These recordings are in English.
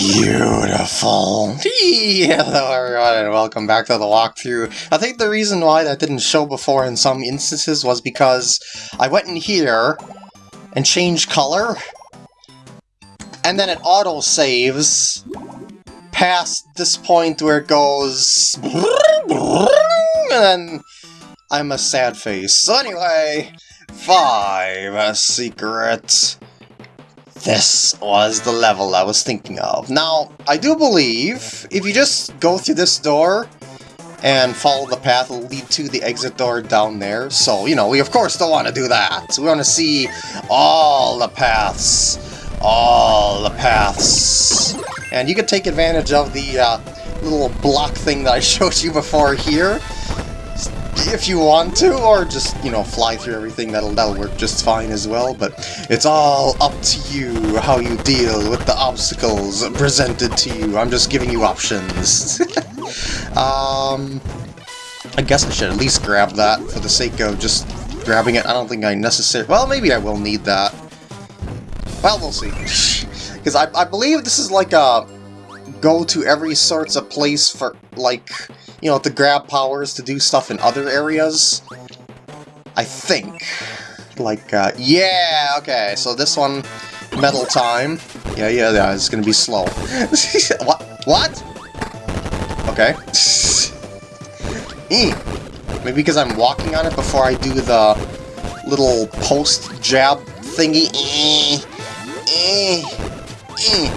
Beautiful. Hello everyone and welcome back to the walkthrough. I think the reason why that didn't show before in some instances was because I went in here and changed color and then it auto-saves past this point where it goes and then I'm a sad face. So anyway, five secrets this was the level I was thinking of. Now, I do believe if you just go through this door and follow the path, it'll lead to the exit door down there. So, you know, we of course don't want to do that. So we want to see all the paths. All the paths. And you can take advantage of the uh, little block thing that I showed you before here if you want to, or just, you know, fly through everything, that'll, that'll work just fine as well, but it's all up to you how you deal with the obstacles presented to you. I'm just giving you options. um, I guess I should at least grab that for the sake of just grabbing it. I don't think I necessarily... Well, maybe I will need that. Well, we'll see. Because I, I believe this is like a go to every sorts of place for, like, you know, to grab powers to do stuff in other areas. I think. Like, uh, yeah, okay, so this one, metal time. Yeah, yeah, yeah, it's gonna be slow. what? What? Okay. e. Hmm. Maybe because I'm walking on it before I do the little post jab thingy. E. E. E.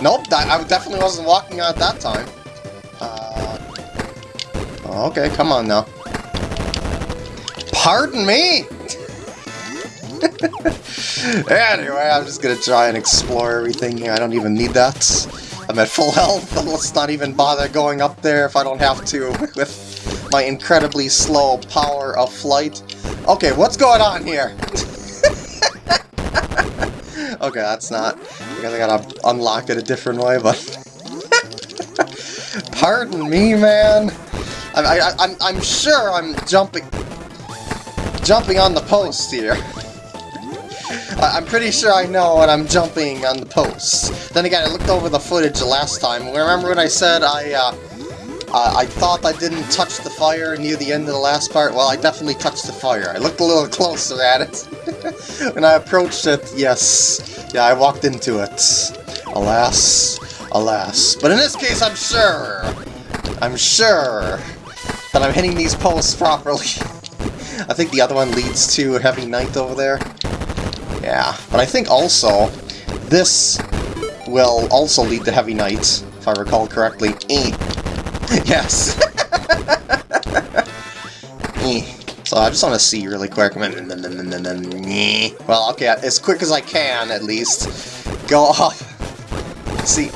Nope, I definitely wasn't walking on it that time. Okay, come on now. Pardon me! anyway, I'm just gonna try and explore everything here. I don't even need that. I'm at full health. Let's not even bother going up there if I don't have to with my incredibly slow power of flight. Okay, what's going on here? okay, that's not... Guess I gotta unlock it a different way, but... Pardon me, man! I, I, I'm, I'm sure I'm jumping, jumping on the post here. I'm pretty sure I know when I'm jumping on the post. Then again, I looked over the footage the last time. Remember when I said I, uh, uh, I thought I didn't touch the fire near the end of the last part? Well, I definitely touched the fire. I looked a little closer at it. when I approached it, yes. Yeah, I walked into it. Alas, alas. But in this case, I'm sure. I'm sure that I'm hitting these posts properly. I think the other one leads to Heavy Knight over there. Yeah, but I think also this will also lead to Heavy Knight, if I recall correctly. Eh. Yes! eh. So I just want to see really quick. Well, okay, as quick as I can, at least. Go off. See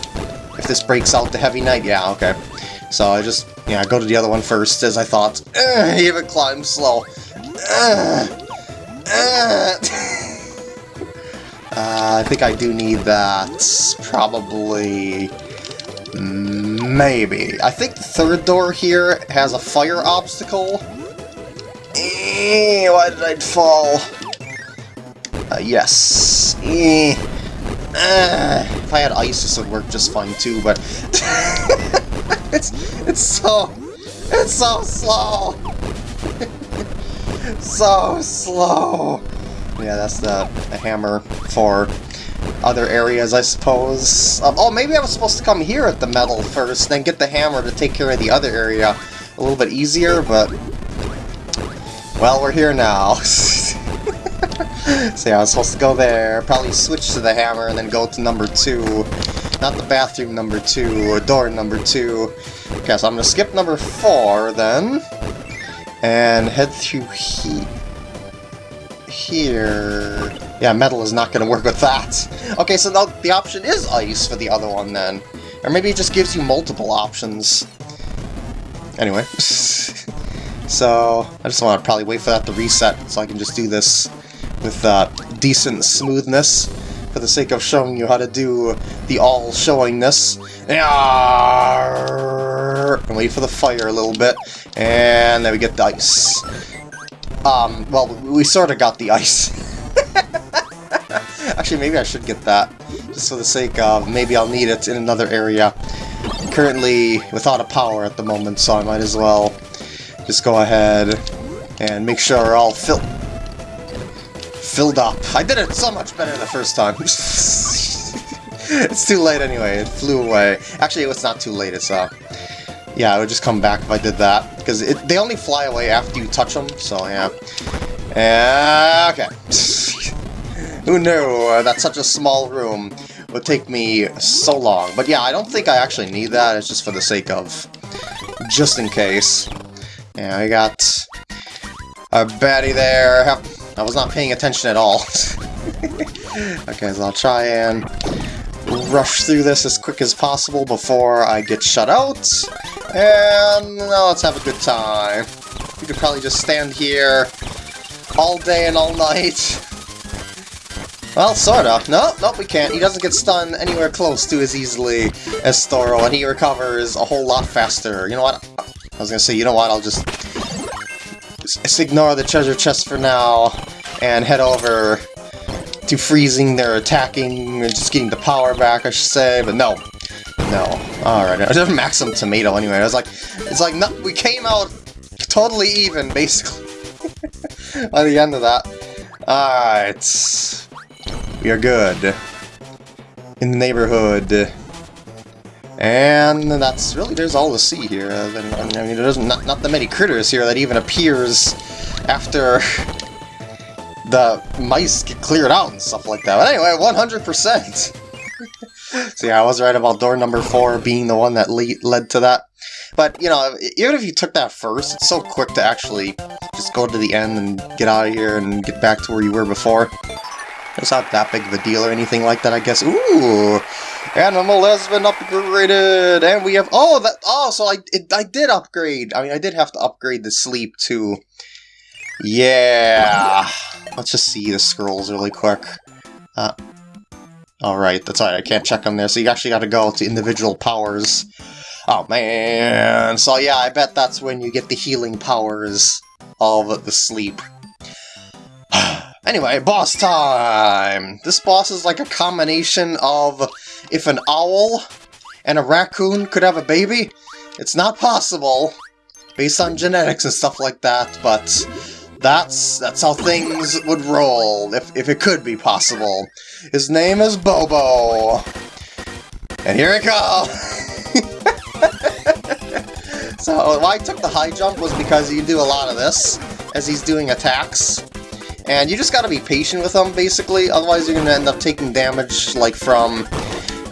if this breaks out the Heavy Knight. Yeah, okay. So I just yeah, go to the other one first, as I thought. Uh, even climb slow. Uh, uh. I think I do need that. Probably... Maybe. I think the third door here has a fire obstacle. Eh, why did I fall? Uh, yes. Eh. Uh, if I had ice, this would work just fine too, but... it's it's so it's so slow. so slow. Yeah, that's the, the, hammer for other areas, I suppose. Um, oh, maybe I was supposed to come here at the metal first, then get the hammer to take care of the other area a little bit easier, but... Well, we're here now. so yeah, I was supposed to go there, probably switch to the hammer, and then go to number two. Not the bathroom number two, or door number two. Okay, so I'm gonna skip number four then. And head through he here. Yeah, metal is not gonna work with that. Okay, so the, the option is ice for the other one then. Or maybe it just gives you multiple options. Anyway. so, I just want to probably wait for that to reset so I can just do this with uh, decent smoothness for the sake of showing you how to do the all showingness. And wait for the fire a little bit, and then we get the ice. Um, well, we sort of got the ice. Actually, maybe I should get that. just for the sake of maybe I'll need it in another area. currently without a power at the moment, so I might as well just go ahead and make sure we're all filled filled up. I did it so much better the first time. it's too late anyway, it flew away. Actually, it's not too late, it's, uh... Yeah, it would just come back if I did that, because they only fly away after you touch them, so yeah. Uh, okay. Who knew that such a small room would take me so long? But yeah, I don't think I actually need that, it's just for the sake of... Just in case. Yeah, I got a baddie there. I was not paying attention at all. okay, so I'll try and rush through this as quick as possible before I get shut out. And now let's have a good time. We could probably just stand here all day and all night. Well, sorta. No, nope, we can't. He doesn't get stunned anywhere close to as easily as Storo, and he recovers a whole lot faster. You know what? I was gonna say, you know what, I'll just, just ignore the treasure chest for now, and head over to freezing their attacking, just getting the power back, I should say, but no. No. Alright, I just Maxim Tomato anyway. I was like, it's like, no, we came out totally even, basically, by the end of that. Alright. We are good. In the neighborhood. And that's really, there's all to see here. I mean, there's not, not that many critters here that even appears after the mice get cleared out and stuff like that. But anyway, 100%! so yeah, I was right about door number 4 being the one that le led to that. But, you know, even if you took that first, it's so quick to actually just go to the end and get out of here and get back to where you were before. It's not that big of a deal or anything like that, I guess. Ooh! Animal has been upgraded! And we have... Oh, that... Oh, so I, it, I did upgrade. I mean, I did have to upgrade the sleep, too. Yeah! Let's just see the scrolls really quick. Uh, Alright, that's right, I can't check them there, so you actually gotta go to individual powers. Oh man, so yeah, I bet that's when you get the healing powers of the sleep. Anyway, boss time! This boss is like a combination of if an owl and a raccoon could have a baby. It's not possible, based on genetics and stuff like that, but that's that's how things would roll, if, if it could be possible. His name is Bobo. And here it comes! so why I took the high jump was because you do a lot of this as he's doing attacks. And you just gotta be patient with him, basically, otherwise you're gonna end up taking damage, like, from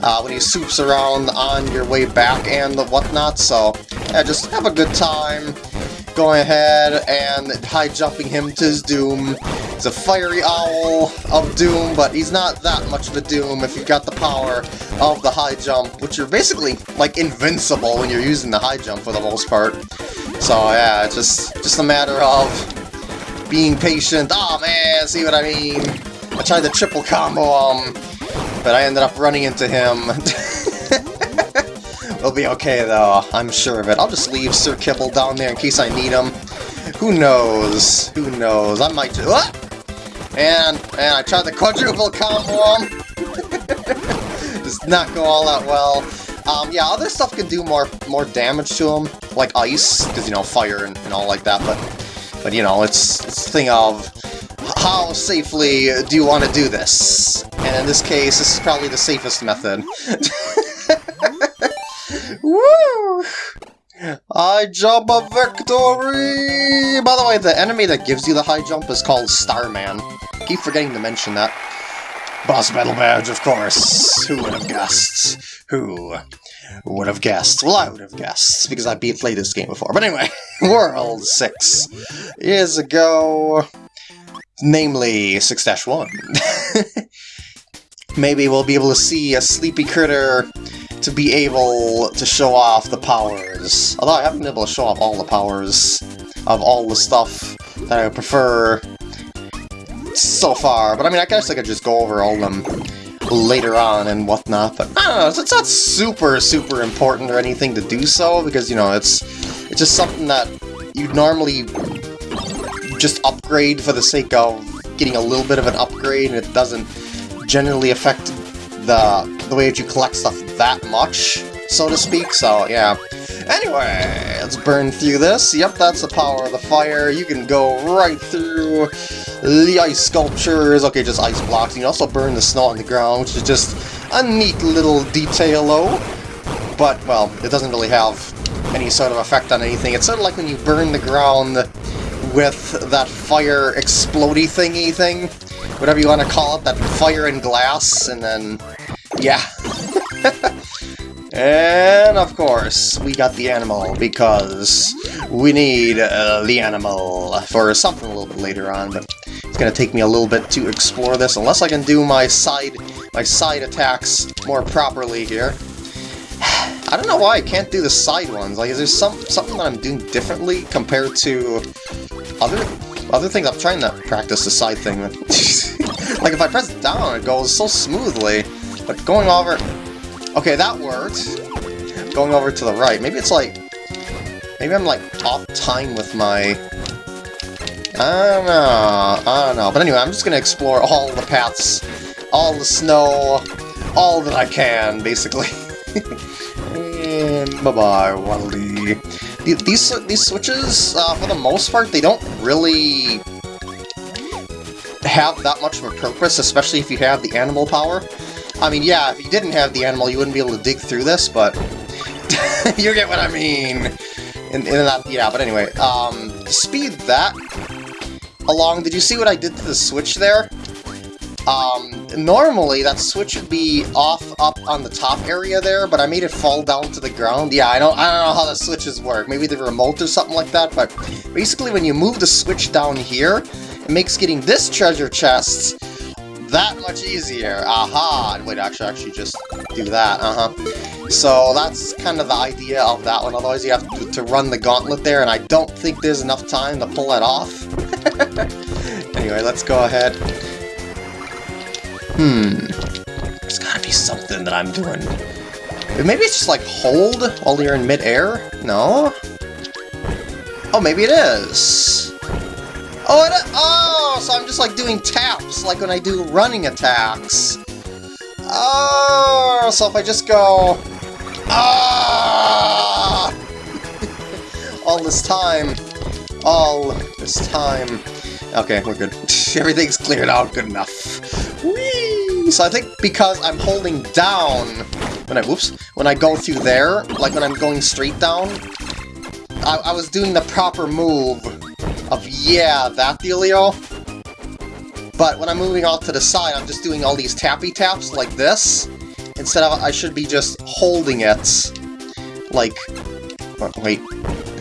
uh, when he swoops around on your way back and the whatnot, so yeah, just have a good time going ahead and high jumping him to his doom. He's a fiery owl of doom, but he's not that much of a doom if you've got the power of the high jump, which you're basically like invincible when you're using the high jump for the most part. So yeah, it's just just a matter of being patient. Oh man, see what I mean? I tried to triple combo him, but I ended up running into him. we'll be okay, though. I'm sure of it. I'll just leave Sir Kibble down there in case I need him. Who knows? Who knows? I might do... What? And, and I tried the quadruple combo him. Um. Does not go all that well. Um, yeah, other stuff can do more more damage to him, like ice, because, you know, fire and, and, all like that, but, but you know, it's, it's a thing of how safely do you want to do this? And in this case, this is probably the safest method. Woo! I jump a victory! By the way, the enemy that gives you the high jump is called Starman. Keep forgetting to mention that. Boss Battle Badge, of course. Who would have guessed? Who would have guessed? Well, I would have guessed, because I beat played this game before. But anyway, World 6 years ago, namely 6-1. Maybe we'll be able to see a sleepy critter to be able to show off the powers. Although I haven't been able to show off all the powers of all the stuff that I prefer so far. But I mean, I guess I could just go over all them later on and whatnot. But I don't know, it's not super, super important or anything to do so, because, you know, it's, it's just something that you'd normally just upgrade for the sake of getting a little bit of an upgrade, and it doesn't generally affect the, the way that you collect stuff that much, so to speak, so yeah. Anyway, let's burn through this. Yep, that's the power of the fire. You can go right through the ice sculptures. Okay, just ice blocks. You can also burn the snow on the ground, which is just a neat little detail-o. But, well, it doesn't really have any sort of effect on anything. It's sort of like when you burn the ground with that fire explody thingy thing. Whatever you want to call it, that fire and glass, and then... Yeah. and, of course, we got the animal, because we need uh, the animal for something a little bit later on, but it's going to take me a little bit to explore this, unless I can do my side, my side attacks more properly here. I don't know why I can't do the side ones. Like, is there some something that I'm doing differently compared to other other things? I'm trying to practice the side thing. like, if I press down, it goes so smoothly. But going over... Okay, that worked. Going over to the right. Maybe it's like... Maybe I'm, like, off time with my... I don't know. I don't know. But anyway, I'm just to explore all the paths, all the snow, all that I can, basically. And bye-bye, Waddle Dees, these switches, uh, for the most part, they don't really have that much of a purpose, especially if you have the animal power. I mean, yeah, if you didn't have the animal, you wouldn't be able to dig through this, but you get what I mean. In, in that, yeah, but anyway, um, speed that along. Did you see what I did to the switch there? Um, normally that switch would be off up on the top area there, but I made it fall down to the ground. Yeah, I don't, I don't know how the switches work. Maybe the remote or something like that, but basically when you move the switch down here, it makes getting this treasure chest that much easier. Aha! Wait, actually, actually just do that, uh-huh. So that's kind of the idea of that one, otherwise you have to, to run the gauntlet there, and I don't think there's enough time to pull that off. anyway, let's go ahead Hmm. There's gotta be something that I'm doing. Maybe it's just like hold while you're in midair? No? Oh, maybe it is. Oh, it, oh, so I'm just like doing taps, like when I do running attacks. Oh, so if I just go... Ah! all this time. All this time. Okay, we're good. Everything's cleared out good enough. Whee! So I think because I'm holding down when I whoops when I go through there, like when I'm going straight down, I, I was doing the proper move of yeah, that dealio. But when I'm moving off to the side, I'm just doing all these tappy taps like this. Instead of I should be just holding it like wait.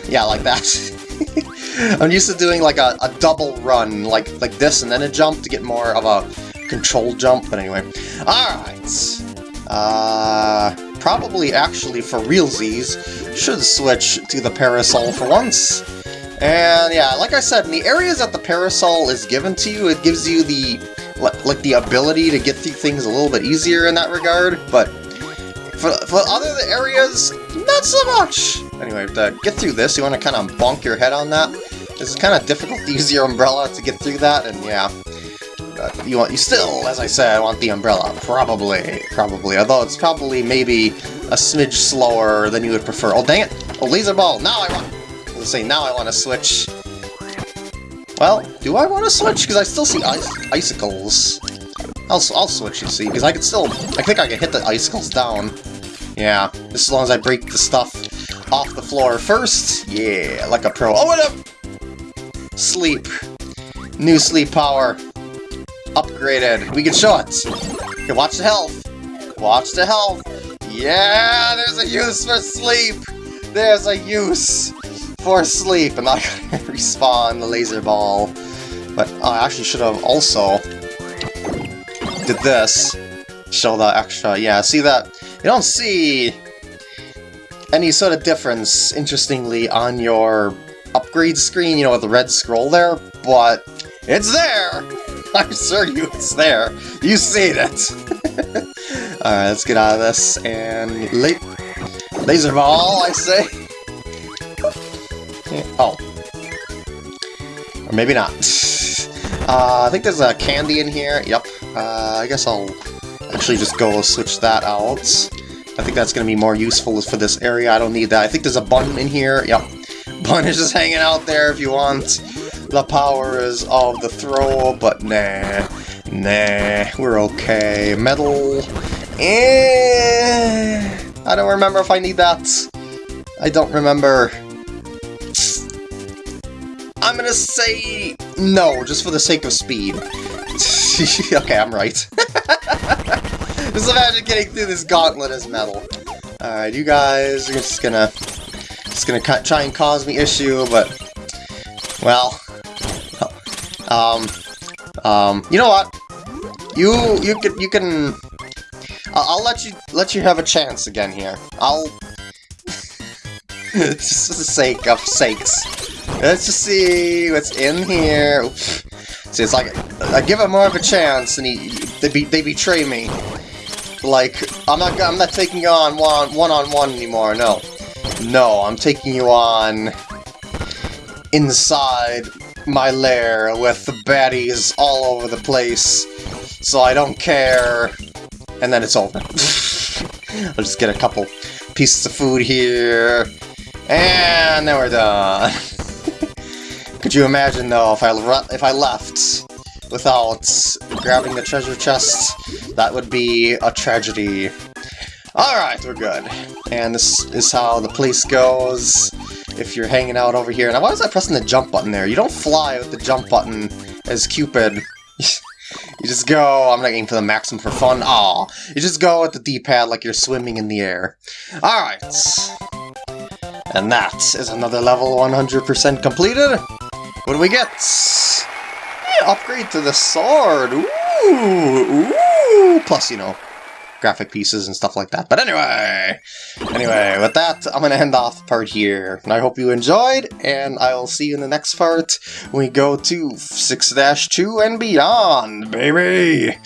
Yeah, like that. I'm used to doing like a, a double run, like like this and then a jump to get more of a control jump, but anyway. Alright. Uh, probably actually for realsies, should switch to the Parasol for once. And yeah, like I said, in the areas that the Parasol is given to you, it gives you the like the ability to get through things a little bit easier in that regard, but for, for other areas, not so much! Anyway, to get through this, you want to kind of bonk your head on that. This is kind of difficult to use your umbrella to get through that, and yeah. you want you still, as I said, want the umbrella. Probably, probably. Although it's probably maybe a smidge slower than you would prefer. Oh, dang it! Oh, laser ball! Now I want... Say, now I want to switch. Well, do I want to switch? Because I still see icicles. I'll, I'll switch, you see, because I can still... I think I can hit the icicles down. Yeah, just as long as I break the stuff off the floor first. Yeah, like a pro. Oh, what up? Sleep. New sleep power. Upgraded. We can show it. Okay, watch the health. Watch the health. Yeah, there's a use for sleep. There's a use for sleep. And gotta respawn the laser ball. But I actually should have also did this. Show the extra. Yeah, see that you don't see any sort of difference, interestingly, on your upgrade screen, you know, with the red scroll there, but it's there! I'm sure you it's there. You see it! Alright, let's get out of this, and... La laser ball, I say! Oh. Or maybe not. Uh, I think there's a candy in here. Yep. Uh, I guess I'll actually just go switch that out. I think that's going to be more useful for this area. I don't need that. I think there's a bun in here. Yep. Bun is just hanging out there if you want the powers of the throw, but nah. Nah, we're okay. Metal. Eh, I don't remember if I need that. I don't remember. I'm gonna say no, just for the sake of speed. okay, I'm right. just imagine getting through this gauntlet as metal. Alright, you guys are just gonna just gonna try and cause me issue, but well, um, um, you know what? You you can you can. I'll let you let you have a chance again here. I'll just for the sake of sakes. Let's just see what's in here. See, it's like I give him more of a chance, and he they be, they betray me. Like I'm not I'm not taking on one one on one anymore. No, no, I'm taking you on inside my lair with the baddies all over the place, so I don't care. And then it's over. I'll just get a couple pieces of food here, and then we're done. Could you imagine, though, if I, if I left without grabbing the treasure chest? That would be a tragedy. Alright, we're good. And this is how the place goes if you're hanging out over here. Now, why was I pressing the jump button there? You don't fly with the jump button as Cupid. you just go, I'm not aiming for the maximum for fun. Aw, you just go with the D-pad like you're swimming in the air. Alright. And that is another level 100% completed. What do we get? Yeah, upgrade to the sword. Ooh, ooh. Plus, you know, graphic pieces and stuff like that. But anyway, anyway, with that, I'm going to end off part here. And I hope you enjoyed, and I will see you in the next part we go to 6-2 and beyond, baby!